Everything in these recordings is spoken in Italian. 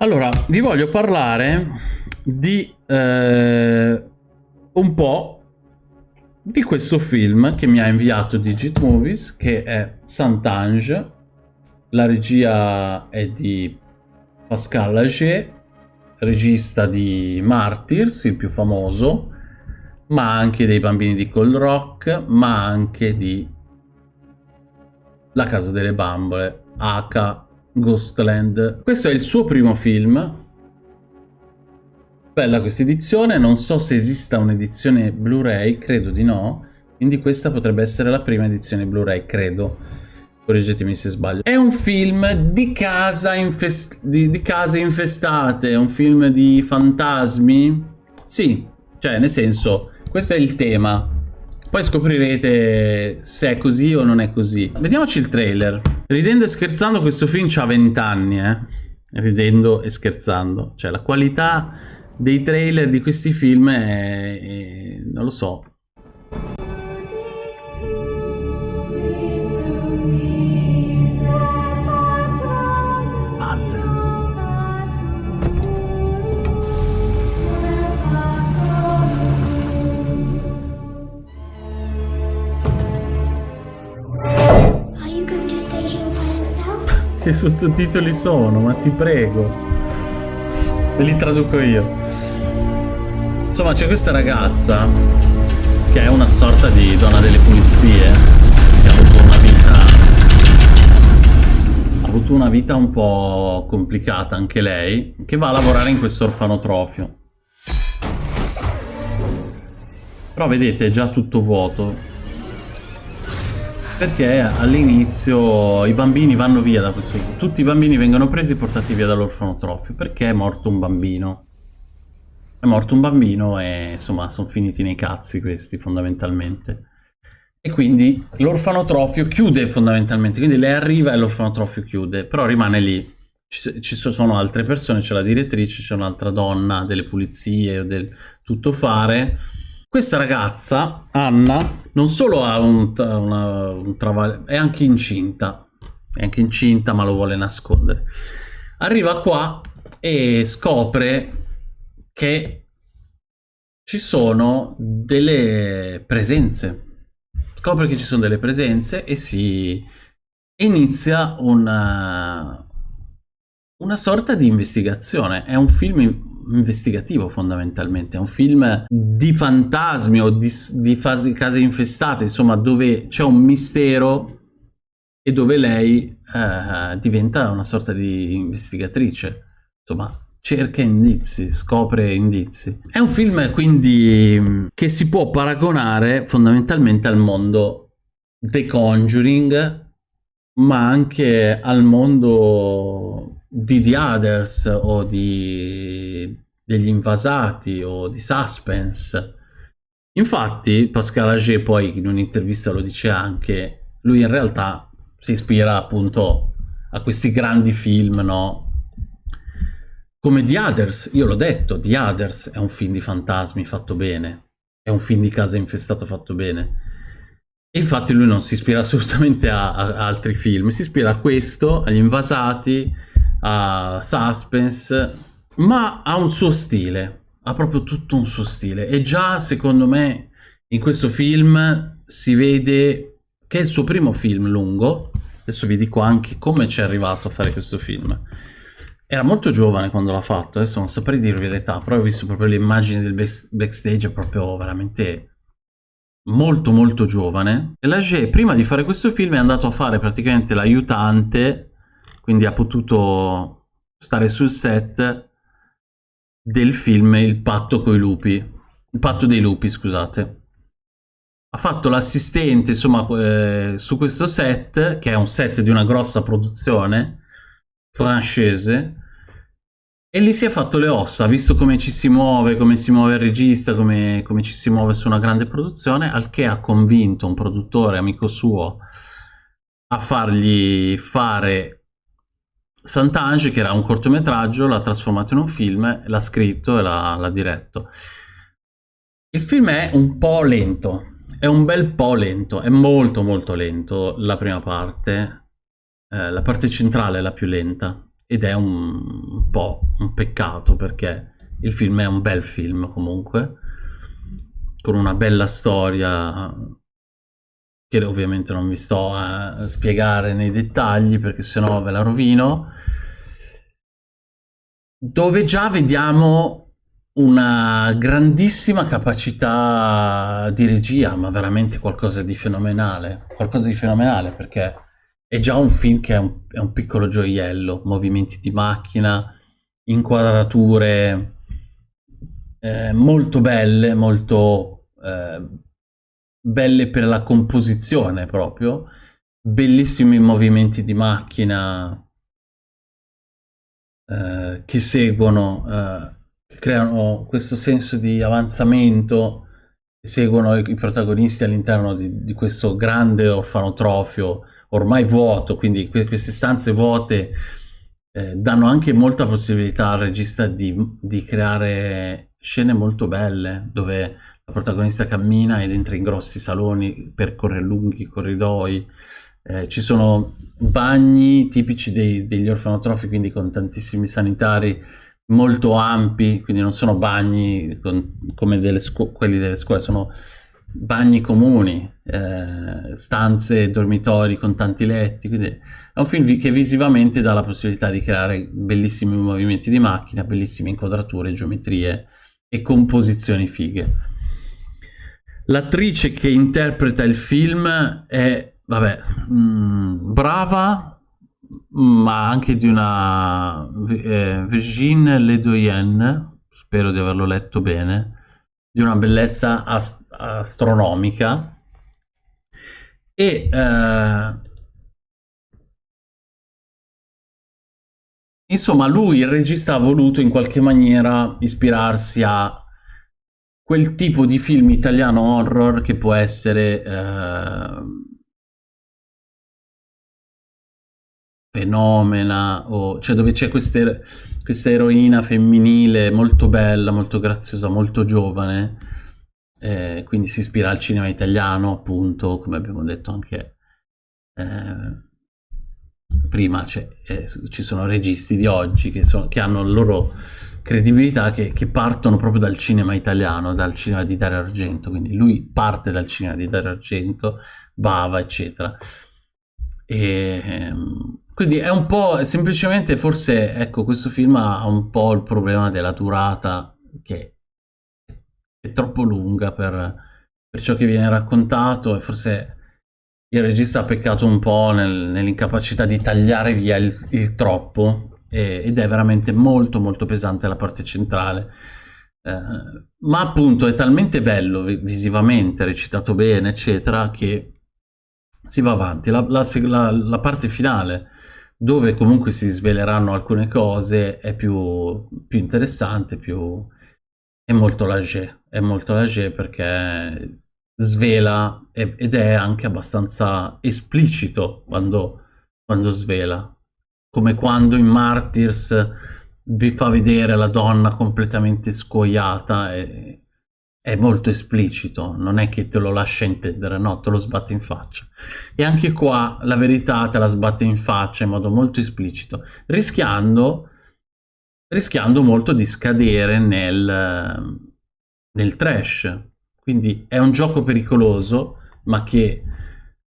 Allora, vi voglio parlare di eh, un po' di questo film che mi ha inviato Digit Movies, che è Saint-Ange. La regia è di Pascal Lager, regista di Martyrs, il più famoso, ma anche dei Bambini di Cold Rock, ma anche di La Casa delle Bambole, H Ghostland. Questo è il suo primo film. Bella questa edizione, non so se esista un'edizione Blu-ray, credo di no, quindi questa potrebbe essere la prima edizione Blu-ray, credo. Correggetemi se sbaglio. È un film di, casa di, di case infestate, un film di fantasmi? Sì, cioè nel senso, questo è il tema. Poi scoprirete se è così o non è così. Vediamoci il trailer. Ridendo e scherzando questo film ha 20 anni, eh. Ridendo e scherzando. Cioè la qualità dei trailer di questi film è... è non lo so. Sottotitoli sono? Ma ti prego. Ve li traduco io. Insomma, c'è questa ragazza che è una sorta di donna delle pulizie che ha avuto una vita ha avuto una vita un po' complicata anche lei, che va a lavorare in questo orfanotrofio. Però vedete, è già tutto vuoto perché all'inizio i bambini vanno via da questo... Tutti i bambini vengono presi e portati via dall'orfanotrofio perché è morto un bambino. È morto un bambino e insomma sono finiti nei cazzi questi fondamentalmente. E quindi l'orfanotrofio chiude fondamentalmente, quindi lei arriva e l'orfanotrofio chiude, però rimane lì. Ci, sono altre persone, c'è la direttrice, c'è un'altra donna delle pulizie o del tuttofare questa ragazza, Anna, non solo ha un, una, un travaglio, è anche incinta. È anche incinta, ma lo vuole nascondere. Arriva qua e scopre che ci sono delle presenze. Scopre che ci sono delle presenze e si inizia una, una sorta di investigazione. È un film investigativo fondamentalmente, è un film di fantasmi o di, di fasi, case infestate, insomma dove c'è un mistero e dove lei eh, diventa una sorta di investigatrice, insomma cerca indizi, scopre indizi. È un film quindi che si può paragonare fondamentalmente al mondo The Conjuring, ma anche al mondo di The Others o di degli invasati o di suspense. Infatti Pascal Ager poi in un'intervista lo dice anche, lui in realtà si ispira appunto a questi grandi film, no? Come The Others, io l'ho detto, The Others è un film di fantasmi fatto bene, è un film di casa infestata fatto bene. E infatti lui non si ispira assolutamente a, a altri film, si ispira a questo, agli invasati, a suspense, ma ha un suo stile, ha proprio tutto un suo stile e già secondo me in questo film si vede che è il suo primo film lungo, adesso vi dico anche come ci è arrivato a fare questo film. Era molto giovane quando l'ha fatto, adesso non saprei dirvi l'età, però ho visto proprio le immagini del backstage, è proprio veramente molto molto giovane. E Lager prima di fare questo film è andato a fare praticamente l'aiutante quindi ha potuto stare sul set del film Il patto coi lupi, il patto dei lupi, scusate. Ha fatto l'assistente, insomma, eh, su questo set, che è un set di una grossa produzione francese, e lì si è fatto le ossa, ha visto come ci si muove, come si muove il regista, come, come ci si muove su una grande produzione, al che ha convinto un produttore amico suo a fargli fare Sant'Ange, che era un cortometraggio, l'ha trasformato in un film, l'ha scritto e l'ha diretto. Il film è un po' lento, è un bel po' lento, è molto molto lento la prima parte, eh, la parte centrale è la più lenta. ed è un po' un peccato perché il film è un bel film comunque, con una bella storia che ovviamente non vi sto a spiegare nei dettagli perché sennò ve la rovino, dove già vediamo una grandissima capacità di regia, ma veramente qualcosa di fenomenale, qualcosa di fenomenale perché è già un film che è un, è un piccolo gioiello, movimenti di macchina, inquadrature eh, molto belle, molto eh, belle per la composizione proprio, bellissimi movimenti di macchina eh, che seguono, eh, creano questo senso di avanzamento, seguono i protagonisti all'interno di, di, questo grande orfanotrofio ormai vuoto, quindi que queste stanze vuote eh, danno anche molta possibilità al regista di, di creare scene molto belle dove la protagonista cammina ed entra in grossi saloni, percorre lunghi corridoi, eh, ci sono bagni tipici dei, degli orfanotrofi, quindi con tantissimi sanitari molto ampi, quindi non sono bagni con, come delle quelli delle scuole, sono bagni comuni, eh, stanze, dormitori con tanti letti, quindi è un film che visivamente dà la possibilità di creare bellissimi movimenti di macchina, bellissime inquadrature, geometrie e composizioni fighe. L'attrice che interpreta il film è, vabbè, mh, mm, brava, ma anche di una eh, Virginie Ledoyen, spero di averlo letto bene, di una bellezza ast astronomica. E eh, insomma lui il regista ha voluto in qualche maniera ispirarsi a quel tipo di film italiano horror che può essere eh, fenomena, o, cioè dove c'è questa eroina femminile molto bella, molto graziosa, molto giovane, eh, quindi si ispira al cinema italiano, appunto, come abbiamo detto anche eh, prima, cioè, eh, ci sono registi di oggi che, sono, che hanno la loro credibilità che, che, partono proprio dal cinema italiano, dal cinema di Dario Argento, quindi lui parte dal cinema di Dario Argento, Bava, eccetera. E, ehm, quindi è un po', semplicemente forse, ecco, questo film ha un po' il problema della durata, che è troppo lunga per, per ciò che viene raccontato e forse il regista ha peccato un po' nel, nell'incapacità di tagliare via il, il troppo e, ed è veramente molto molto pesante la parte centrale. Eh, ma appunto è talmente bello visivamente, recitato bene, eccetera, che si va avanti. La, la, la, parte finale, dove comunque si sveleranno alcune cose, è più, più interessante, più, è molto lager, è molto lager perché svela ed è anche abbastanza esplicito quando, quando svela come quando in Martyrs vi fa vedere la donna completamente scoiata e è molto esplicito, non è che te lo lascia intendere, no, te lo sbatte in faccia. E anche qua la verità te la sbatte in faccia in modo molto esplicito, rischiando, rischiando molto di scadere nel, nel trash. Quindi è un gioco pericoloso, ma che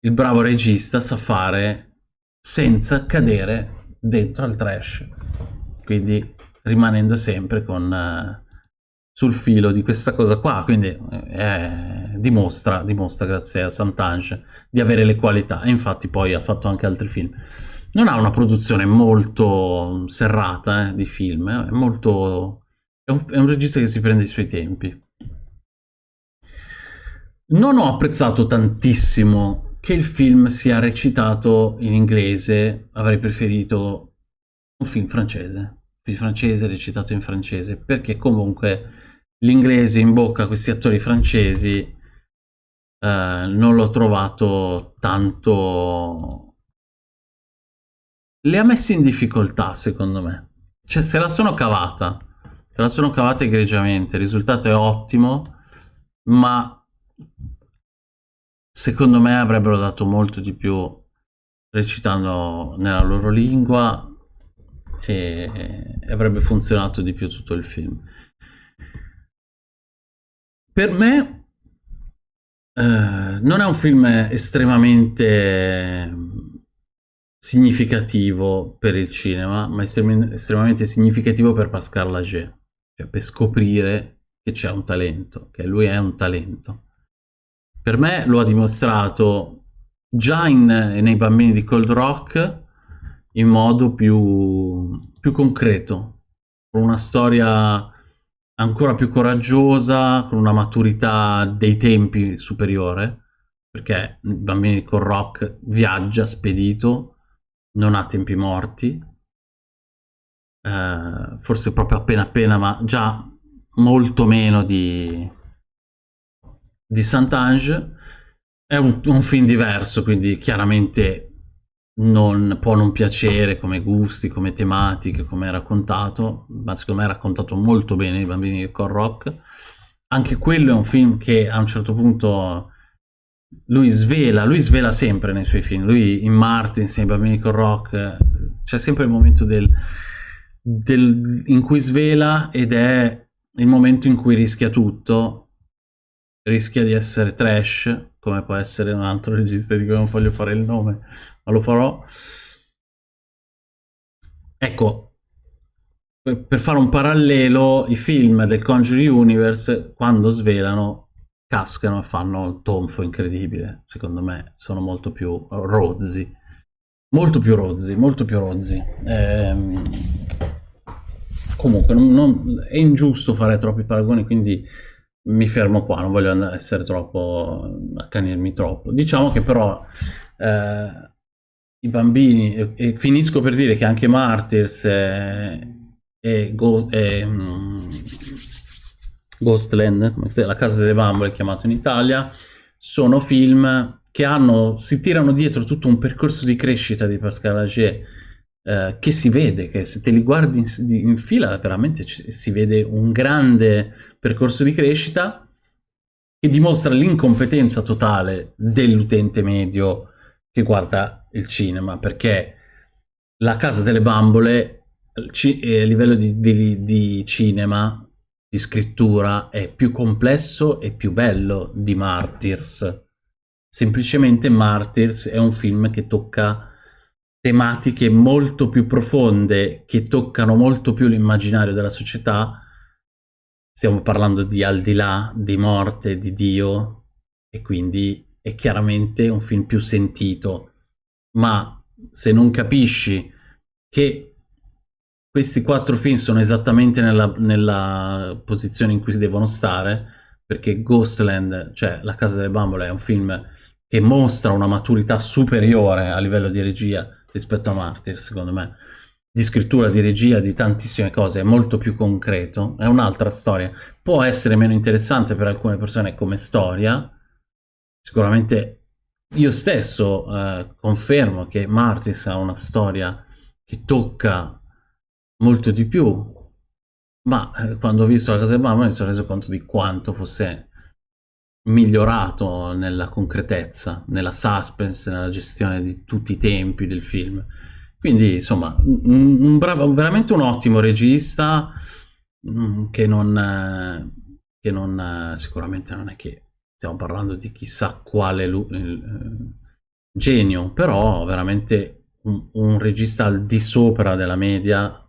il bravo regista sa fare senza cadere dentro al trash, quindi rimanendo sempre con, uh, sul filo di questa cosa qua, quindi eh, dimostra, dimostra, grazie a Santange, di avere le qualità, e infatti poi ha fatto anche altri film. Non ha una produzione molto serrata eh, di film, è, molto, è, un, è un regista che si prende i suoi tempi. Non ho apprezzato tantissimo che il film sia recitato in inglese, avrei preferito un film francese, un film francese recitato in francese, perché comunque l'inglese in bocca a questi attori francesi eh, non l'ho trovato tanto... Le ha messi in difficoltà, secondo me. Cioè, se la sono cavata, se la sono cavata egregiamente, il risultato è ottimo, ma secondo me avrebbero dato molto di più recitando nella loro lingua e avrebbe funzionato di più tutto il film. Per me eh, non è un film estremamente significativo per il cinema, ma estrem estremamente significativo per Pascal Lager, cioè per scoprire che c'è un talento, che lui è un talento. Per me lo ha dimostrato già in, nei bambini di Cold Rock in modo più, più concreto, con una storia ancora più coraggiosa, con una maturità dei tempi superiore, perché i bambini di Cold Rock viaggia spedito, non ha tempi morti, eh, forse proprio appena appena, ma già molto meno di, di Saint-Ange. È un, un, film diverso, quindi chiaramente non, può non piacere come gusti, come tematiche, come è raccontato, ma secondo me è raccontato molto bene i bambini di Core Rock. Anche quello è un film che a un certo punto lui svela, lui svela sempre nei suoi film, lui in Martin, nei bambini con rock, c'è sempre il momento del, del, in cui svela ed è il momento in cui rischia tutto, rischia di essere trash, come può essere un altro regista di cui non voglio fare il nome, ma lo farò. Ecco, per fare un parallelo, i film del Conjuring Universe, quando svelano, cascano e fanno un tonfo incredibile, secondo me, sono molto più rozzi. Molto più rozzi, molto più rozzi. Ehm... Comunque, non, non... è ingiusto fare troppi paragoni, quindi mi fermo qua, non voglio essere troppo, accanirmi troppo. Diciamo che però eh, i bambini, e, e, finisco per dire che anche Martyrs e, e, Go, e um, Ghostland, la casa delle bambole chiamato in Italia, sono film che hanno, si tirano dietro tutto un percorso di crescita di Pascal Agier eh, che si vede, che se te li guardi in, in fila veramente si vede un grande percorso di crescita che dimostra l'incompetenza totale dell'utente medio che guarda il cinema, perché la Casa delle Bambole eh, a livello di, di, di cinema di scrittura è più complesso e più bello di Martyrs. Semplicemente Martyrs è un film che tocca tematiche molto più profonde, che toccano molto più l'immaginario della società. Stiamo parlando di al di là, di morte, di Dio, e quindi è chiaramente un film più sentito. Ma se non capisci che questi quattro film sono esattamente nella, nella, posizione in cui devono stare, perché Ghostland, cioè La Casa delle Bambole, è un film che mostra una maturità superiore a livello di regia rispetto a Martyr, secondo me. Di scrittura, di regia, di tantissime cose, è molto più concreto, è un'altra storia. Può essere meno interessante per alcune persone come storia, sicuramente io stesso eh, confermo che Martyrs ha una storia che tocca molto di più, ma eh, quando ho visto la casa di mamma mi sono reso conto di quanto fosse migliorato nella concretezza, nella suspense, nella gestione di tutti i tempi del film. Quindi, insomma, un, un bravo, veramente un ottimo regista mm, che non, che non sicuramente non è che stiamo parlando di chissà quale eh, genio, però veramente un, un regista al di sopra della media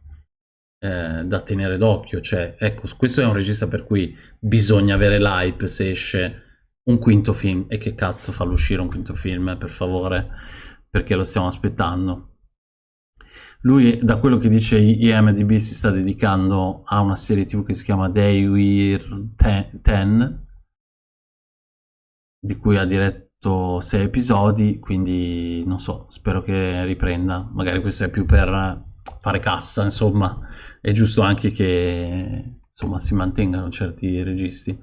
eh, da tenere d'occhio. Cioè, ecco, questo è un regista per cui bisogna avere l'hype se esce un quinto film. E che cazzo fa l'uscire un quinto film, per favore, perché lo stiamo aspettando. Lui, da quello che dice IMDB, si sta dedicando a una serie tv che si chiama Day We're Ten, di cui ha diretto sei episodi, quindi non so, spero che riprenda. Magari questo è più per fare cassa, insomma, è giusto anche che insomma, si mantengano certi registi.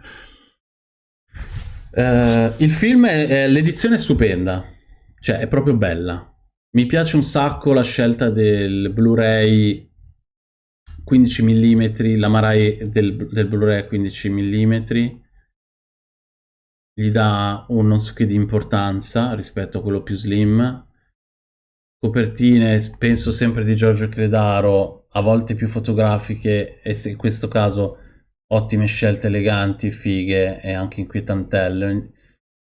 Uh, il film, l'edizione è stupenda, cioè è proprio bella. Mi piace un sacco la scelta del Blu-ray 15 mm, la Marai del, del Blu-ray 15 mm, gli dà un non so che di importanza rispetto a quello più slim, copertine, penso sempre di Giorgio Credaro, a volte più fotografiche e in questo caso ottime scelte eleganti, fighe e anche inquietantelle.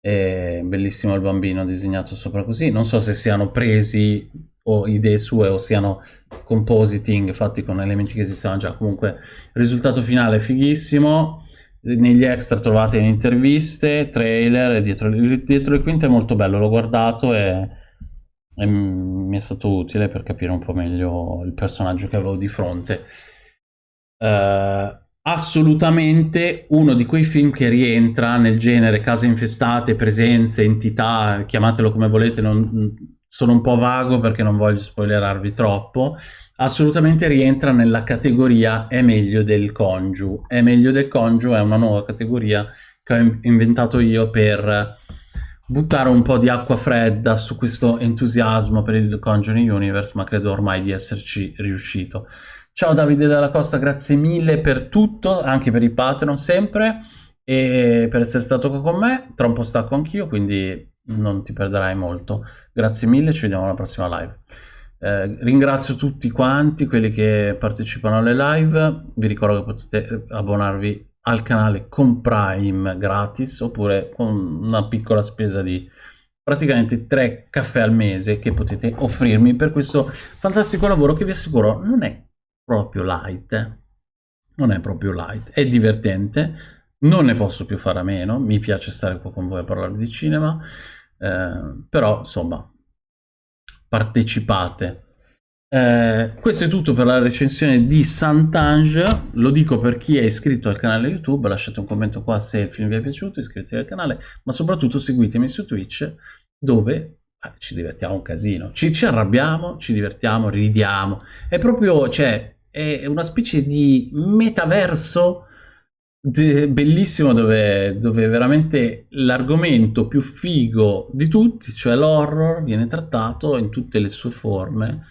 È bellissimo il bambino disegnato sopra così. Non so se siano presi o idee sue o siano compositing fatti con elementi che esistevano già. Comunque il risultato finale è fighissimo. Negli extra trovate interviste, trailer e dietro, dietro le quinte è molto bello. L'ho guardato e, e mi è stato utile per capire un po' meglio il personaggio che avevo di fronte. Uh, assolutamente uno di quei film che rientra nel genere case infestate, presenze, entità, chiamatelo come volete, non, sono un po' vago perché non voglio spoilerarvi troppo, assolutamente rientra nella categoria è meglio del congiu. È meglio del congiu è una nuova categoria che ho inventato io per buttare un po' di acqua fredda su questo entusiasmo per il Conjuring Universe, ma credo ormai di esserci riuscito. Ciao Davide della Costa, grazie mille per tutto, anche per i Patreon sempre, e per essere stato qua con me. Tra un po' stacco anch'io, quindi non ti perderai molto. Grazie mille, ci vediamo alla prossima live. Eh, ringrazio tutti quanti, quelli che partecipano alle live. Vi ricordo che potete abbonarvi al canale con Prime gratis, oppure con una piccola spesa di praticamente tre caffè al mese che potete offrirmi per questo fantastico lavoro che vi assicuro non è proprio light, non è proprio light, è divertente, non ne posso più fare a meno, mi piace stare qua con voi a parlare di cinema, eh, però insomma, partecipate. Eh, questo è tutto per la recensione di Sant'Ange, lo dico per chi è iscritto al canale YouTube, lasciate un commento qua se il film vi è piaciuto, iscrivetevi al canale, ma soprattutto seguitemi su Twitch dove eh, ci divertiamo un casino, ci, ci, arrabbiamo, ci divertiamo, ridiamo, è proprio, cioè, è una specie di metaverso bellissimo dove, dove veramente l'argomento più figo di tutti, cioè l'horror, viene trattato in tutte le sue forme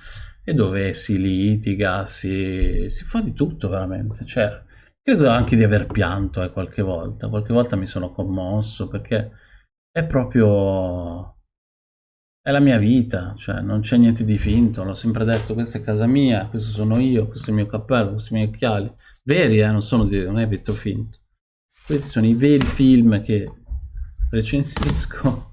e dove si litiga, si, si fa di tutto veramente. Cioè, credo anche di aver pianto eh, qualche volta, qualche volta mi sono commosso perché è proprio è la mia vita, cioè non c'è niente di finto, l'ho sempre detto, questa è casa mia, questo sono io, questo è il mio cappello, questi sono i miei occhiali, veri eh, non, sono di, non è detto finto. Questi sono i veri film che recensisco